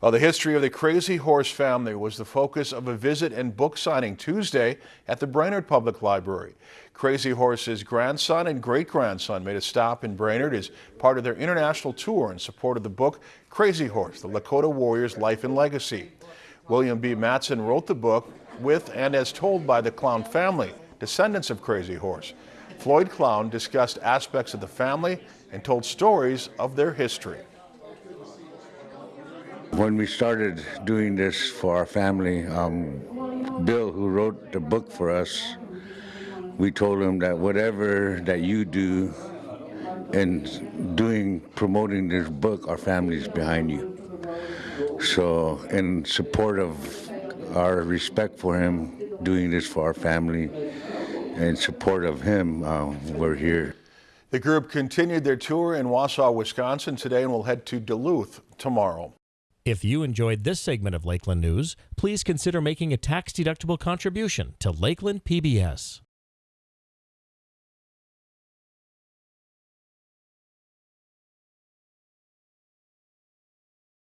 Well, the history of the Crazy Horse family was the focus of a visit and book signing Tuesday at the Brainerd Public Library. Crazy Horse's grandson and great-grandson made a stop in Brainerd as part of their international tour in support of the book Crazy Horse, the Lakota Warrior's Life and Legacy. William B. Matson wrote the book with and as told by the Clown family, descendants of Crazy Horse. Floyd Clown discussed aspects of the family and told stories of their history. When we started doing this for our family, um, Bill, who wrote the book for us, we told him that whatever that you do in doing, promoting this book, our family is behind you. So in support of our respect for him, doing this for our family, in support of him, uh, we're here. The group continued their tour in Wausau, Wisconsin today and will head to Duluth tomorrow. If you enjoyed this segment of Lakeland News, please consider making a tax-deductible contribution to Lakeland PBS.